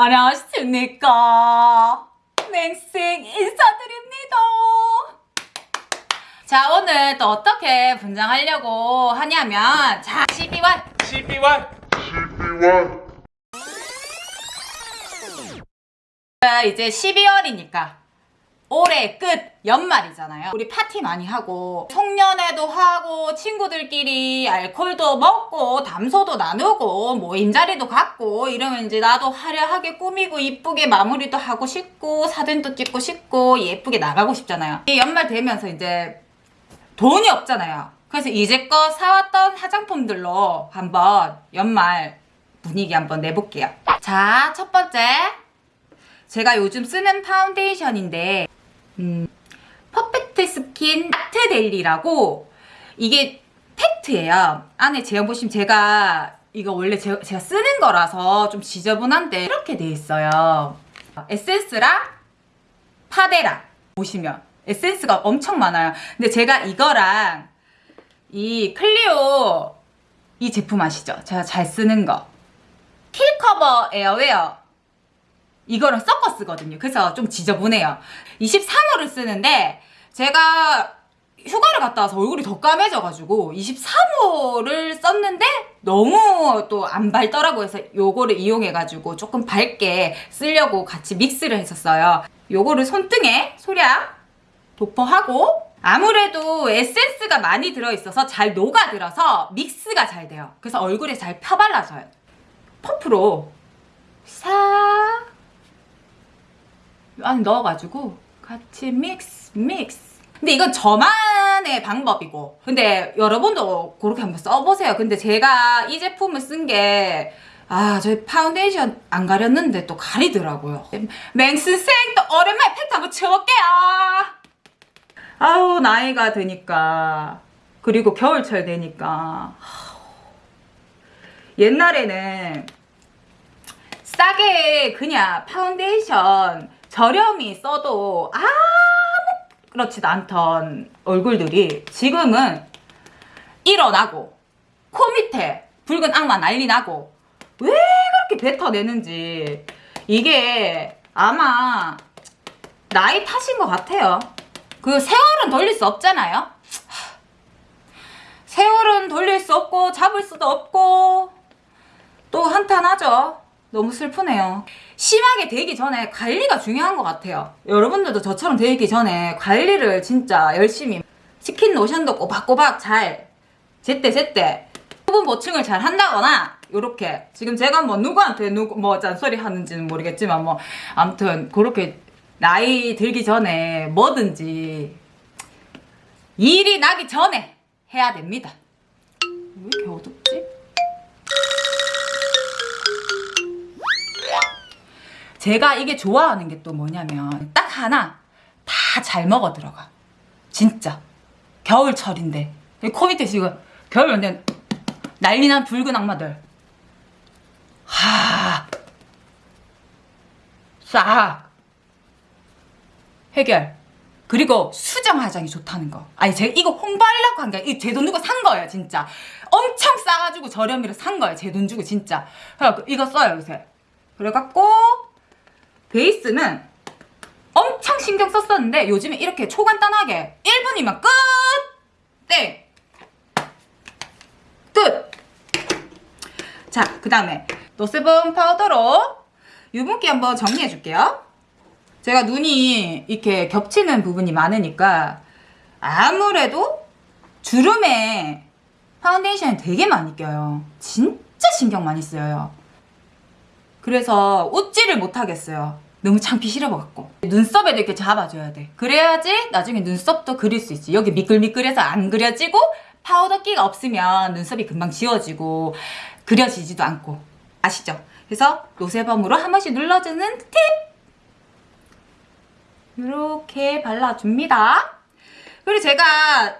안녕하십니까. 맹생 인사드립니다. 자, 오늘 또 어떻게 분장하려고 하냐면, 자, 12월. 12월 12월 이제 12월이니까. 올해 끝 연말이잖아요. 우리 파티 많이 하고 송년회도 하고 친구들끼리 알코올도 먹고 담소도 나누고 뭐 인자리도 갖고 이러면 이제 나도 화려하게 꾸미고 이쁘게 마무리도 하고 싶고 사진도 찍고 싶고 예쁘게 나가고 싶잖아요. 이 연말 되면서 이제 돈이 없잖아요. 그래서 이제껏 사왔던 화장품들로 한번 연말 분위기 한번 내볼게요. 자, 첫 번째. 제가 요즘 쓰는 파운데이션인데 음, 퍼펙트 스킨 아트 델리라고 이게 팩트예요. 안에 제형 보시면 제가 이거 원래 제, 제가 쓰는 거라서 좀 지저분한데 이렇게 돼 있어요. 에센스랑 파데랑 보시면 에센스가 엄청 많아요. 근데 제가 이거랑 이 클리오 이 제품 아시죠? 제가 잘 쓰는 거 킬커버 에어웨어 이거랑 섞어 쓰거든요. 그래서 좀 지저분해요. 23호를 쓰는데 제가 휴가를 갔다 와서 얼굴이 더 까매져가지고 23호를 썼는데 너무 또 안 밝더라고 해서 요거를 이용해가지고 조금 밝게 쓰려고 같이 믹스를 했었어요. 요거를 손등에 소량 도포하고 아무래도 에센스가 많이 들어있어서 잘 녹아들어서 믹스가 잘 돼요. 그래서 얼굴에 잘 펴발라져요. 퍼프로 싹 안에 넣어가지고 같이 믹스 믹스 근데 이건 저만의 방법이고 근데 여러분도 그렇게 한번 써보세요 근데 제가 이 제품을 쓴게 아, 저 파운데이션 안 가렸는데 또 가리더라고요. 맹스생 또 오랜만에 팩트 한번 쳐볼게요. 아우, 나이가 드니까. 그리고 겨울철 되니까. 옛날에는 싸게 그냥 파운데이션 저렴이 써도 아무 그렇지도 않던 얼굴들이 지금은 일어나고 코 밑에 붉은 악마 난리 나고 왜 그렇게 뱉어내는지 이게 아마 나이 탓인 것 같아요. 그 세월은 돌릴 수 없잖아요. 세월은 돌릴 수 없고 잡을 수도 없고 또 한탄하죠. 너무 슬프네요. 심하게 되기 전에 관리가 중요한 것 같아요. 여러분들도 저처럼 되기 전에 관리를 진짜 열심히 스킨 로션도 꼬박꼬박 잘 제때 제때 수분 보충을 잘 한다거나 요렇게 지금 제가 뭐 누구한테 누구 뭐 잔소리 하는지는 모르겠지만 뭐 아무튼 그렇게 나이 들기 전에 뭐든지 일이 나기 전에 해야 됩니다. 왜 이렇게 어둡 제가 이게 좋아하는 게 또 뭐냐면 딱 하나 다 잘 먹어 들어가. 진짜. 겨울철인데. 코 밑에 지금 겨울 완전 난리난 붉은 악마들. 하싹 해결. 그리고 수정 화장이 좋다는 거. 아니 제가 이거 홍보하려고 한게제돈 주고 산 거예요 진짜. 엄청 싸가지고 저렴이로 산 거예요 제 돈 주고 진짜. 그래갖고 이거 써요 요새. 그래갖고 베이스는 엄청 신경 썼었는데 요즘에 이렇게 초간단하게 1분이면 끝! 땡! 끝! 자, 그 다음에 노세범 파우더로 유분기 한번 정리해 줄게요. 제가 눈이 이렇게 겹치는 부분이 많으니까 아무래도 주름에 파운데이션이 되게 많이 껴요. 진짜 신경 많이 쓰여요. 그래서 웃지를 못하겠어요. 너무 창피 싫어갖고 눈썹에도 이렇게 잡아줘야 돼. 그래야지 나중에 눈썹도 그릴 수 있지. 여기 미끌미끌해서 안 그려지고 파우더 끼가 없으면 눈썹이 금방 지워지고 그려지지도 않고 아시죠? 그래서 노세범으로 한 번씩 눌러주는 팁! 이렇게 발라줍니다. 그리고 제가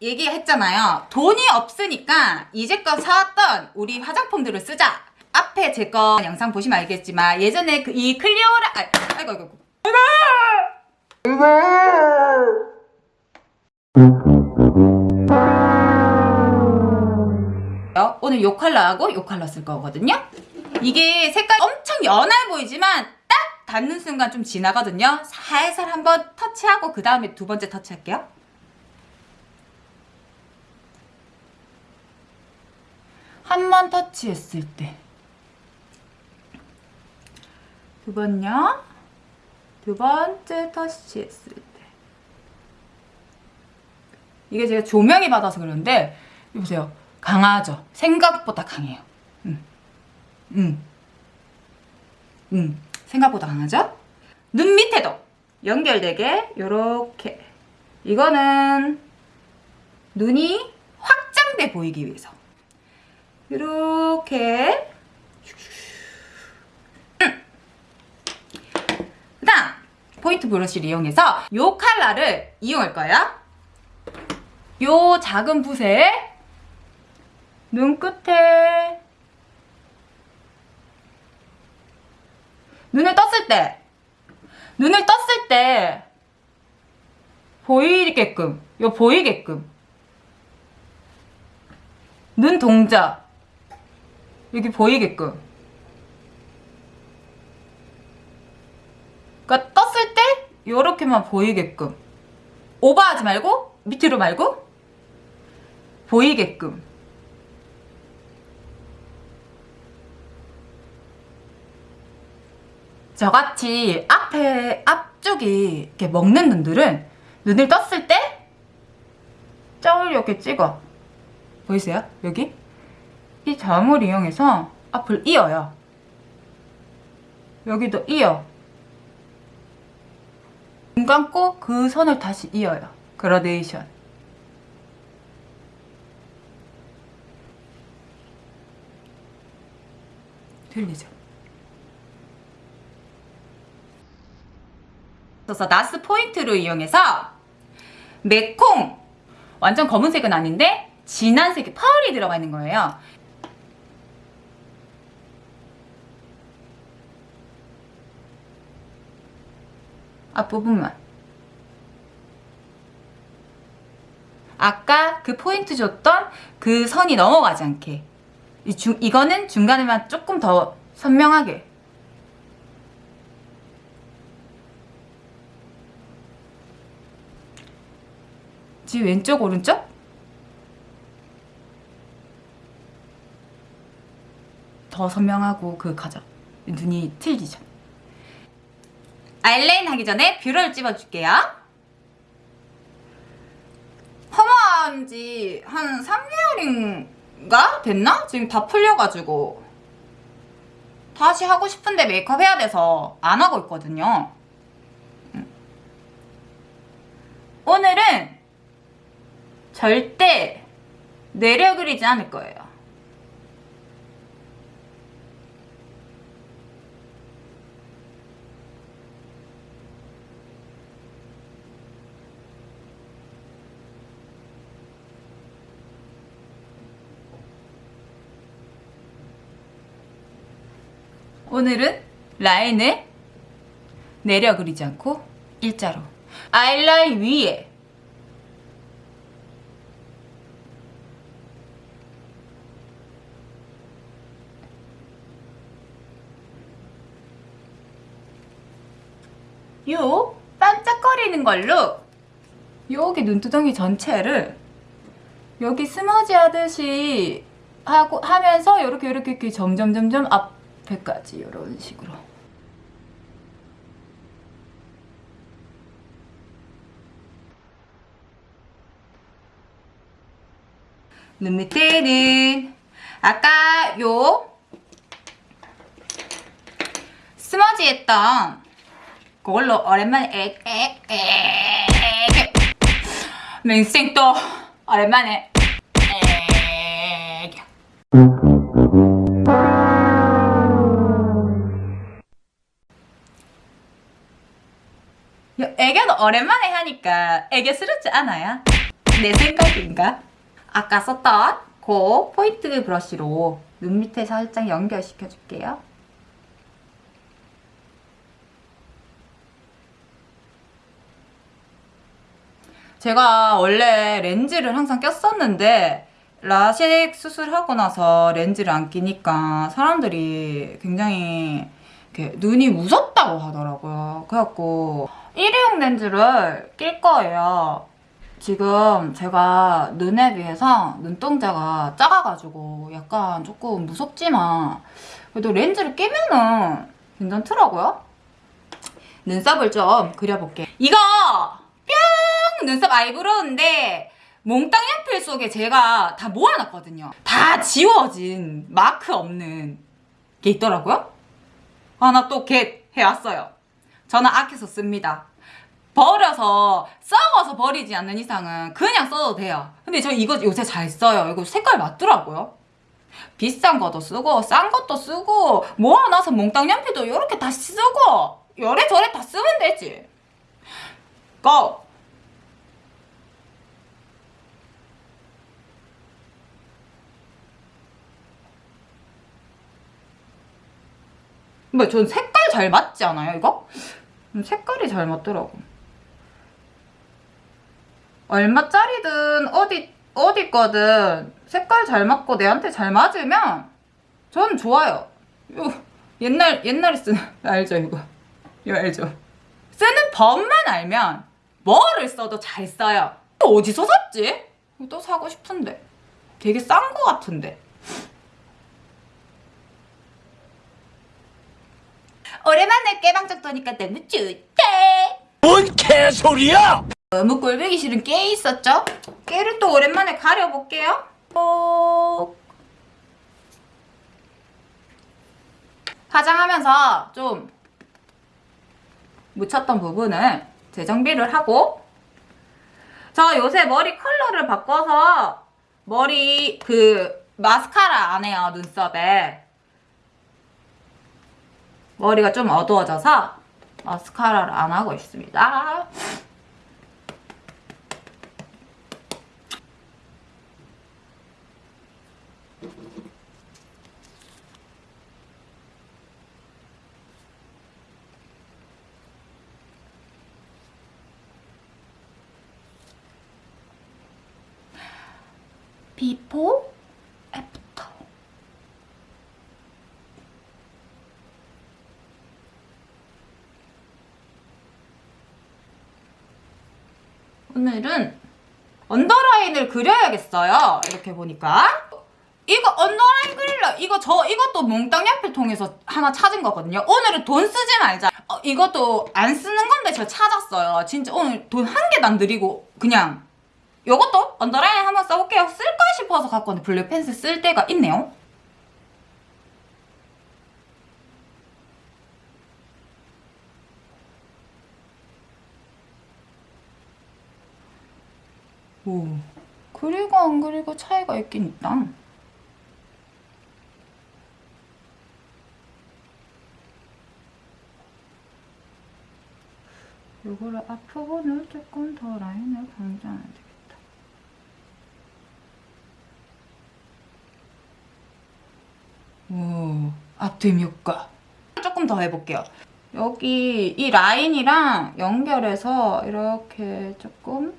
얘기했잖아요. 돈이 없으니까 이제껏 사왔던 우리 화장품들을 쓰자. 앞에 제 거 영상 보시면 알겠지만 예전에 그 이 클리오라 아, 아이고 아이고 오늘 요 컬러하고 요 컬러 쓸 거거든요 이게 색깔 엄청 연해 보이지만 딱 닿는 순간 좀 지나거든요. 살살 한번 터치하고 그 다음에 두 번째 터치할게요. 한 번 터치했을 때. 두 번요. 두 번째 터치했을 때. 이게 제가 조명이 받아서 그러는데, 보세요. 강하죠? 생각보다 강해요. 음. 음. 음. 생각보다 강하죠? 눈 밑에도 연결되게 요렇게 이거는 눈이 확장돼 보이기 위해서 이렇게 그다음 포인트 브러쉬를 이용해서 요 컬러를 이용할 거예요 요 작은 붓에 눈끝에 눈을 떴을 때 눈을 떴을 때 보이게끔 요 보이게끔 눈 동자 여기 보이게끔 그러니까 요렇게만 보이게끔. 오버하지 말고 밑으로 말고 보이게끔. 저같이 앞에 앞쪽이 이렇게 먹는 눈들은 눈을 떴을 때 점을 이렇게 찍어. 보이세요? 여기? 이 점을 이용해서 앞을 이어요. 여기도 이어 눈 감고 그 선을 다시 이어요 그라데이션 들리죠? 그래서 나스 포인트를 이용해서 메콩 완전 검은색은 아닌데 진한 색의 펄이 들어가 있는 거예요. 앞부분만. 아까 그 포인트 줬던 그 선이 넘어가지 않게. 이 중, 이거는 중간에만 조금 더 선명하게. 지 왼쪽 오른쪽? 더 선명하고 그 가죠 눈이 틀리죠 아이라인 하기 전에 뷰러를 찝어줄게요 펌한 지 한 3개월인가 됐나? 지금 다 풀려가지고 다시 하고 싶은데 메이크업 해야 돼서 안 하고 있거든요 음. 오늘은 절대 내려 그리지 않을 거예요. 오늘은 라인을 내려 그리지 않고 일자로. 아이라인 위에. 요 반짝거리는 걸로. 여기 눈두덩이 전체를 여기 스머지 하듯이 하고 하면서 이렇게 이렇게 이렇게 점점 점점 앞 에까지 이런 식으로 눈 밑에는 아까 요 스머지 했던 그걸로 오랜만에 에에에 맹생 또 오랜만에 에 애교는 오랜만에 하니까 애교스럽지 않아요? 내 생각인가? 아까 썼던 그 포인트 브러쉬로 눈 밑에 살짝 연결시켜 줄게요. 제가 원래 렌즈를 항상 꼈었는데 라식 수술하고 나서 렌즈를 안 끼니까 사람들이 굉장히 눈이 무섭다고 하더라고요. 그래갖고 일회용 렌즈를 낄 거예요. 지금 제가 눈에 비해서 눈동자가 작아가지고 약간 조금 무섭지만 그래도 렌즈를 끼면은 괜찮더라고요. 눈썹을 좀 그려볼게. 이거 뿅! 눈썹 eyebrow인데 몽땅 연필 속에 제가 다 모아놨거든요. 다 지워진 마크 없는 게 있더라고요. 하나 또 get 해왔어요. 저는 아껴서 씁니다. 버려서 썩어서 버리지 않는 이상은 그냥 써도 돼요. 근데 저 이거 요새 잘 써요. 이거 색깔 맞더라고요. 비싼 것도 쓰고 싼 것도 쓰고 모아놔서 몽땅 연필도 이렇게 다 쓰고 요래저래 다 쓰면 되지. 고! 뭐, 전 색깔 잘 맞지 않아요, 이거? 음, 색깔이 잘 맞더라고. 얼마짜리든 어디, 어디 거든 색깔 잘 맞고 내한테 잘 맞으면 전 좋아요. 요, 옛날, 옛날에 쓰는, 알죠, 이거? 이거 알죠? 쓰는 법만 알면 뭐를 써도 잘 써요. 또 어디서 샀지? 또 사고 싶은데. 되게 싼 거 같은데. 오랜만에 깨방정 떠니까 너무 좋다. 뭔 개소리야! 너무 꼴보기 싫은 깨 있었죠? 깨를 또 오랜만에 가려볼게요. 꼭. 화장하면서 좀 묻혔던 부분을 재정비를 하고 저 요새 머리 컬러를 바꿔서 머리 그 마스카라 안 해요 눈썹에 머리가 좀 어두워져서 마스카라를 안 하고 있습니다. before after 오늘은 언더라인을 그려야겠어요. 이렇게 보니까. 이거 언더라인 그릴러 이거 저 이것도 몽땅 연필 통해서 하나 찾은 거거든요. 오늘은 돈 쓰지 말자. 어, 이것도 안 쓰는 건데 제가 찾았어요. 진짜 오늘 돈 한 개도 안 들이고 그냥 요것도 언더라인 한번 써볼게요. 쓸까 싶어서 갖고 왔는데 블랙 펜슬 쓸 때가 있네요. 오, 그리고 안 그리고 차이가 있긴 있다. 요거를 앞부분을 조금 더 라인을 강조해야 되겠다. 오, 앞뒤 효과. 조금 더 해볼게요. 여기 이 라인이랑 연결해서 이렇게 조금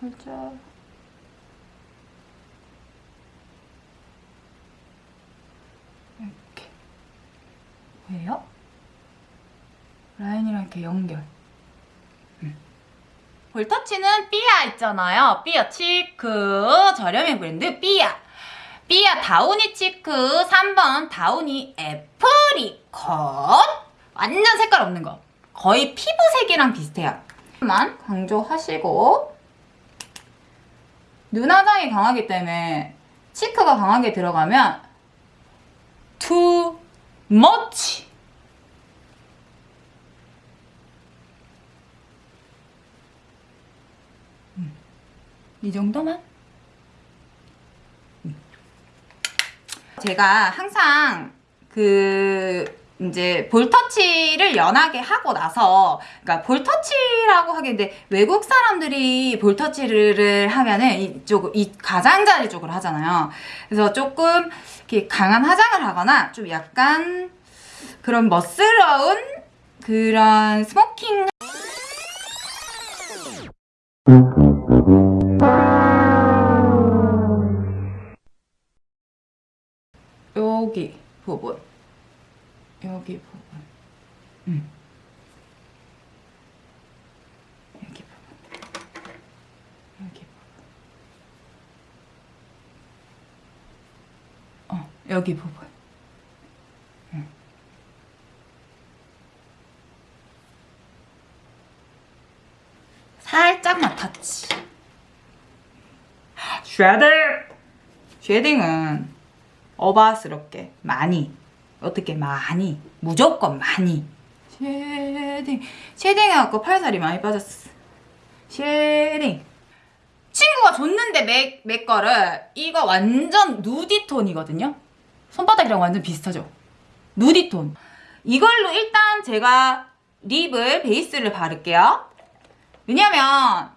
살짝 이렇게. 왜요? 라인이랑 이렇게 연결. 음. 볼터치는 삐아 있잖아요. 삐아 cheek 저렴이 브랜드 삐아. 삐아 downy cheek 3번 downy apricot. 완전 색깔 없는 거. 거의 피부색이랑 비슷해요. 만 강조하시고 눈화장이 강하기 때문에 치크가 강하게 들어가면 too much. 음, 이 정도만? 음. 제가 항상 그 이제 볼터치를 연하게 하고 나서 그러니까 볼터치라고 하겠는데 외국 사람들이 볼터치를 하면은 이쪽 이 가장자리 쪽으로 하잖아요. 그래서 조금 이렇게 강한 화장을 하거나 좀 약간 그런 멋스러운 그런 smoky 여기 여기 부분. 음. 여기 부분. 여기 부분. 어 여기 부분. 살짝 맡았지. 쉐딩! 쉐딩은 어바스럽게 많이 어떻게 많이? 무조건 많이. 쉐딩. shading 해갖고 팔살이 많이 빠졌어. shading. 친구가 줬는데 맥, 맥 거를 이거 완전 nudy톤이거든요? 손바닥이랑 완전 비슷하죠? nudy톤. 이걸로 일단 제가 lip을 베이스를 바를게요. 왜냐면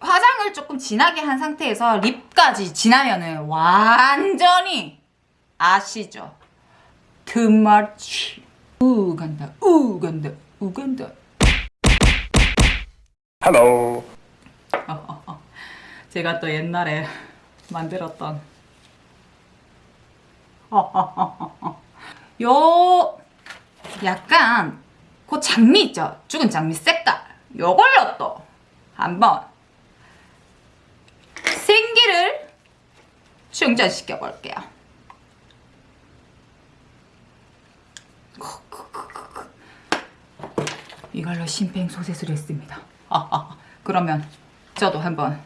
화장을 조금 진하게 한 상태에서 lip까지 진하면은 완전히 아시죠? Too much 우 간다 우 간다 우 간다 Hello. 제가 또 옛날에 만들었던 요 약간 그 장미 있죠? 죽은 장미 색깔 요걸로 또 한번 생기를 충전시켜 볼게요. 이걸로 심폐소생술을 했습니다. 그러면 저도 한번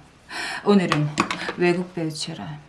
오늘은 외국 배우처럼